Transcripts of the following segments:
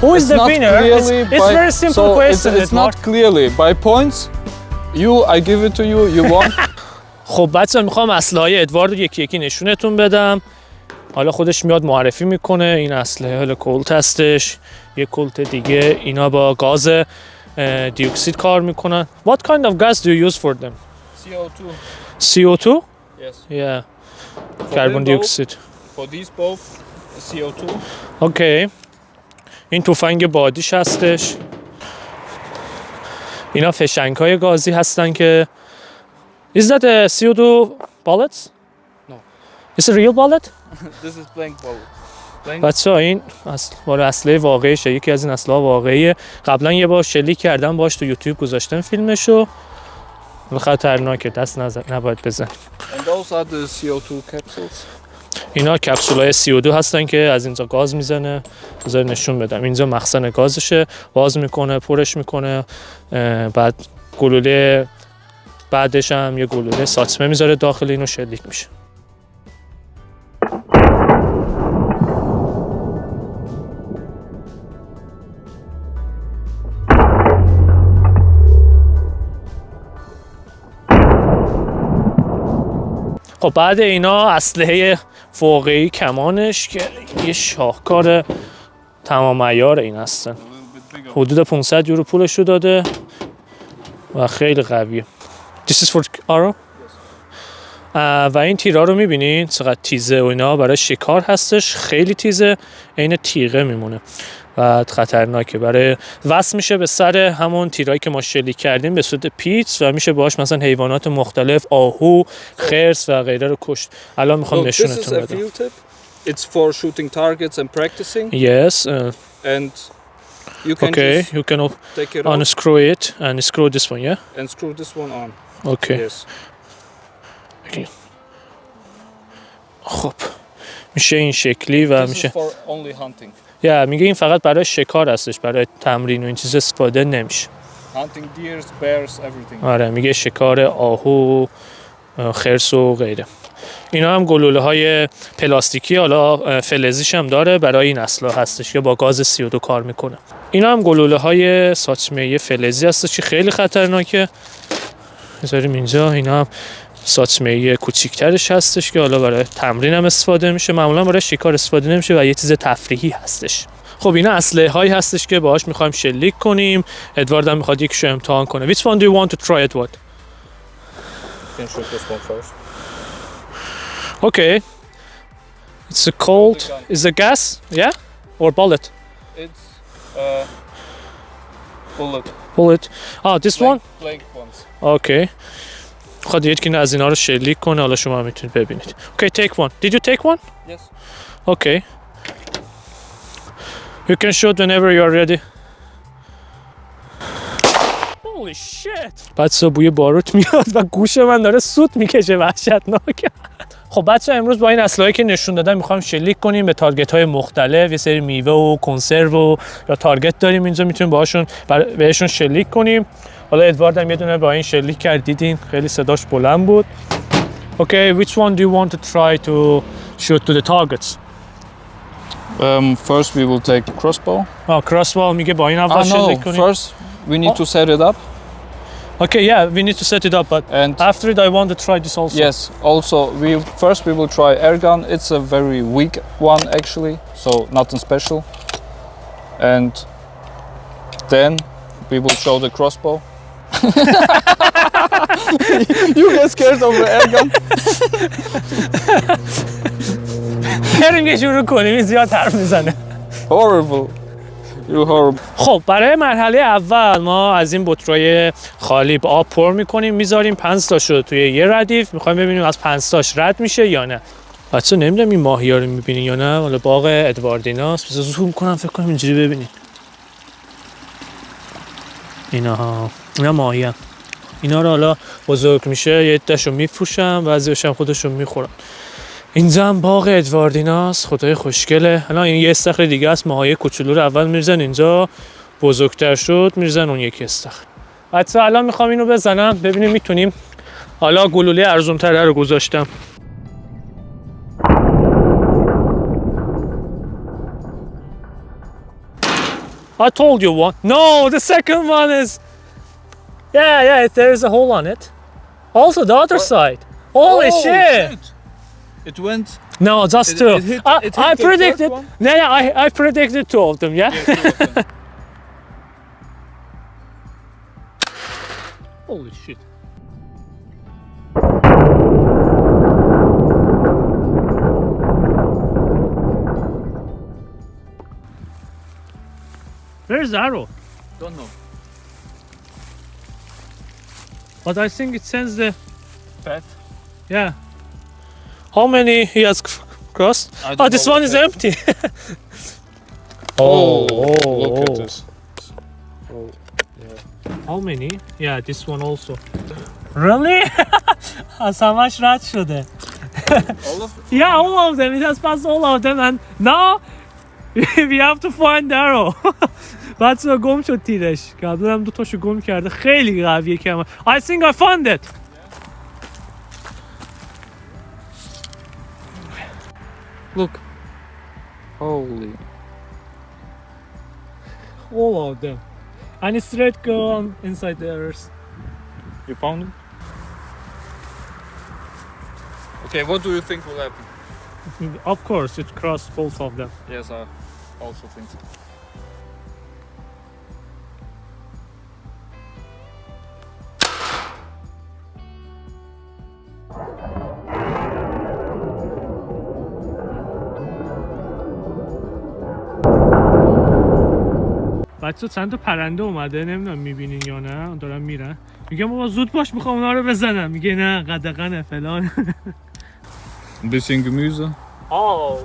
Who is It's the winner? It's, clearly it's by- very simple so question. It's, it's not clearly by points. You, I give it to you. You won. خب بچه می‌خوام اسلحه های ادوارد رو یکی یکی نشونتون بدم حالا خودش میاد معرفی می‌کنه این اسلحه حالا کلت هستش یه کلت دیگه اینا با گاز دیوکسید کار می‌کنن What kind of gas do you use for them? CO2. CO2? Yes. Yeah, carbon dioxide. For these both, CO2. اوکی این تفنگ بادیش هستش اینا فشنگ های گازی هستن که Is that a CO2 bullets? No. Is it real bullet? this is blank bullet. بچه این اصل اصله واقعیشه یکی از این اصله واقعیه قبلا یه بار شلیک کردم باش تو یوتیوب گذاشتم فیلمشو خطرناکه دست نزن نباید بزن And those are the CO2 capsules. اینا کپسول های CO2 هستن که از اینجا گاز می‌زنه. بذار نشون بدم. اینجا مخزن گازشه. باز می‌کنه پرش می‌کنه. بعد گلوله بعدش هم یه گلوله ساتمه می‌ذاره داخل اینو شلیک میشه. خب بعد اینا اسلحه فوقی کمانش که یه شاهکار تمام عیار این هستن. حدود 500 یورو پولش رو داده و خیلی قویه. This is for اه، و این تیرها رو می‌بینین؟ چقدر تیزه و اینا. برای شکار هستش. خیلی تیزه. عین تیغه میمونه. و خطرناکه برای وصل میشه به سر همون تیرایی که ما شلیک کردیم به صورت پیچ و میشه باهاش مثلا حیوانات مختلف آهو خرس و غیره رو کشت الان می‌خوام نشونتون بدم. It's for shooting targets and practicing. Yes, uh, And you can okay, just you can take it unscrew it and screw this one, yeah? and screw this one on. Okay. Yes. خب میشه این شکلی و میشه for only hunting. یا میگه این فقط برای شکار هستش برای تمرین و این چیز استفاده نمیشه. Hunting deers, bears, everything. آره میگه شکار آهو خرس و غیره. اینا هم گلوله های پلاستیکی حالا فلزیش هم داره برای این اصلا هستش که با گاز CO2 کار می‌کنه. اینا هم گلوله های ساچمه فلزی هستش که خیلی خطرناکه. بذاریم اینجا اینا هم ساچمه کوچیکترش هستش که حالا برای تمرین هم استفاده میشه معمولا برای شکار استفاده نمیشه و یه چیز تفریحی هستش خب اینا اسلحه هایی هستش که باهاش می‌خوایم شلیک کنیم ادوارد هم می‌خواد یکیشو امتحان کنه Which one do you want to try Edward? One first. Okay. It's a cold. Is a gas? Yeah? Or bullet? It's uh, bullet. Bullet. Oh, this one? Blank ones. Okay. خواهد یکی از اینا رو شلیک کنه حالا شما می‌تونید ببینید. Okay, take one. Did you take one? Yes. Okay. You can shoot whenever you are ready. Holy shit. بچه بوی باروت میاد و گوش من داره سوت می‌کشه وحشتناک خب بچه امروز با این اسلحه‌ای که نشون دادم می‌خوایم شلیک کنیم به تارگت های مختلف یه سری میوه و کنسرو و یا تارگت داریم اینجا می‌تونیم باهاشون بهشون شلیک کنیم حالا ادوارد هم یه دونه با این شلیک کرد دیدین خیلی صداش بلند بود Okay, which one do you want to try to shoot to the targets? Um, first we will take the crossbow. آه کراسبال میگه با این Ah, اول no, شلیک کنیم first we need Oh. to set it up. Okay, yeah, we need to set it up, but And after it, I want to try this also. yes, also we first we will try air gun. It's a very weak one actually, so nothing special. And then we will show the crossbow. You get scared of the air gun? بریم یه شروع کنیم این زیاد حرف می‌زنه. Horrible. You horrible. خب برای مرحله اول ما از این بطرای خالی آب پر می‌کنیم می‌ذاریم پنج تاشو توی یه ردیف. می‌خوایم ببینیم از پنج تاش رد میشه یا نه. بچه نمی‌دونم این ماهی رو می‌بینین یا نه. حالا باغ ادواردیناست. بذار زوم کنم فکر کنم اینجوری ببینین اینا ها اینا ماهی. اینا رو حالا بزرگ میشه یه عدهشو میفروشن بعضیش هم خودشون می‌خورن اینجا هم باغ ادواردیناست خدای خوشگله الان این یه استخر دیگه است ماهای کوچولو رو اول میرزن اینجا بزرگتر شد میرزن اون یکی استخر حتی الان می‌خوام اینو بزنم ببینیم می‌تونیم حالا گلوله ارزون تره رو گذاشتم I told you one. No, the second one is. Yeah, yeah, there is a hole on it. Also, the other What? side. Holy Oh, shit. It went. No, just It- two. it hit- I, I predicted. Yeah, yeah, I, I predicted two of them. Yeah. Yeah, of them. Holy shit. Where's the arrow? Don't know. But I think it sends the pet. Yeah. How many he has crossed? Oh, this one is pet. empty. oh, oh, oh, look at oh. this. Oh, yeah. How many? Yeah, this one also. Really? so much rat eh? all of them? Yeah, all of them. It has passed all of them and now we have to find the arrow. بچه گم شد تیرش قبلا هم دو تاشو گم کرده خیلی قویه که I think I found it Look. Holy. all of them and it's straight go on inside the earth You found it? Okay, what do you think will happen? of course it crossed both of them Yes, I also think so. بچه چند تا پرنده اومده نمی‌دونم می‌بینین یا نه دارن میرن میگم بابا زود باش می‌خوام اونا رو بزنم میگه نه قدقنه فلان Ein bisschen Gemüse. Oh,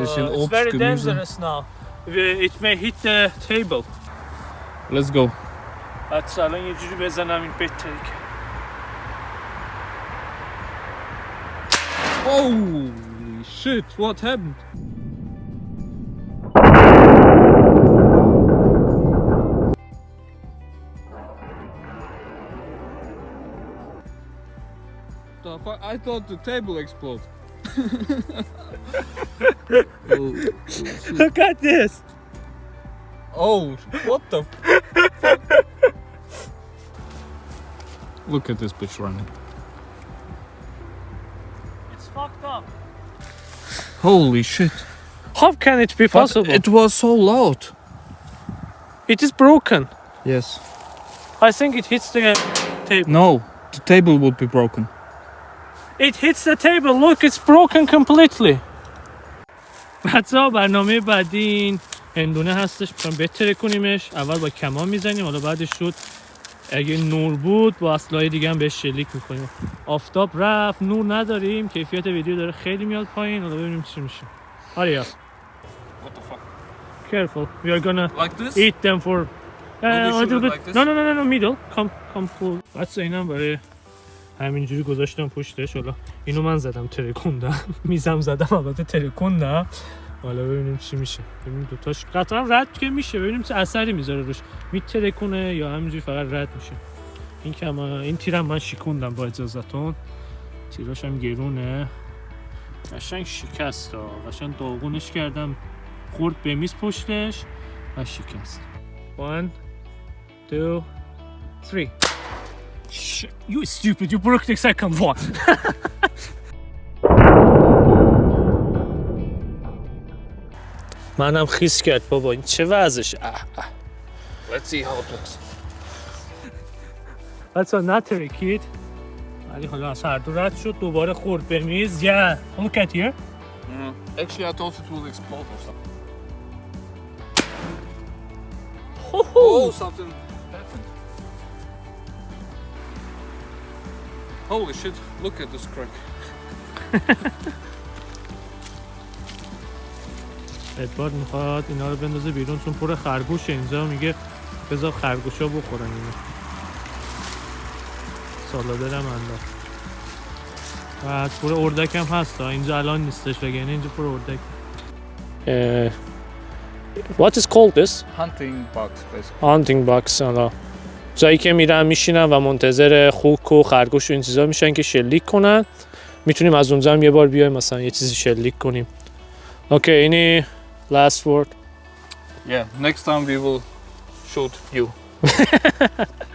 Bisschen it's Obst, very Gemüse. dangerous now. It may hit the table. Let's go. حتی الان یه جوری بزنم این بهتره که Holy shit, what happened? I thought the table exploded. oh, Look at this. oh, what the fuck? Look at this bitch running. It's fucked up. Holy shit. How can it be But possible? it was so loud. it is broken. Yes. I think it hits the table. No, the table would be broken. It hits the table. Look, it's broken completely. بچه ها برنامه بعدی این هندونه هستش. می‌خوایم بتره کنیمش. اول با کمان می‌زنیم. حالا بعدش شد. اگه نور بود با اسلحه دیگه هم بهش شلیک می‌کنیم. آفتاب رفت. نور نداریم. کیفیت ویدیو داره خیلی میاد پایین. حالا ببینیم چی میشه. آریا What the fuck? careful. We are gonna Like this? eat them for uh, a little it bit like this? no no no no no middle. Come come بچه اینم برای همینجوری گذاشتم پشتش. حالا اینو من زدم ترکوندم میزم زدم البته ترکوندم حالا ببینیم چی میشه. ببینیم دوتاش قطعا رد که میشه. ببینیم چه اثری می‌ذاره روش. میترکونه یا همینجوری فقط رد میشه. این که من این تیرم من شیکوندم با اجازتون. تیراش هم گرونه. قشنگ شکست ها. قشنگ داغونش کردم. خورد به میز پشتش و شکست. One two three. Shit, you stupid you broke the second one منم خیس کرد بابا این چه وضعش Let's see how it looks. بچه نه ترکید ولی حالا از هر دو رد شد دوباره خورد به میز yeah look at here Mm. Actually, I thought it will explode or something. Oh, something Holy shit, look at this crack. ادوارد می‌خواد اینا رو بندازه بیرون چون پر خرگوش اینجا میگه بذار خرگوشا بخورن اینو سالادر هم انداخت بعد پر اردک هم هست ها. اینجا الان نیستش وگرنه اینجا پر اردک What is called this? Hunting bugs, basically. Hunting box جایی که میرن میشینن و منتظر خوک و خرگوش و این چیزا میشن که شلیک کنن. می‌تونیم از اونجا هم یه بار بیایم مثلا یه چیزی شلیک کنیم. اوکی اینی last word? Yeah, next time we will shoot you.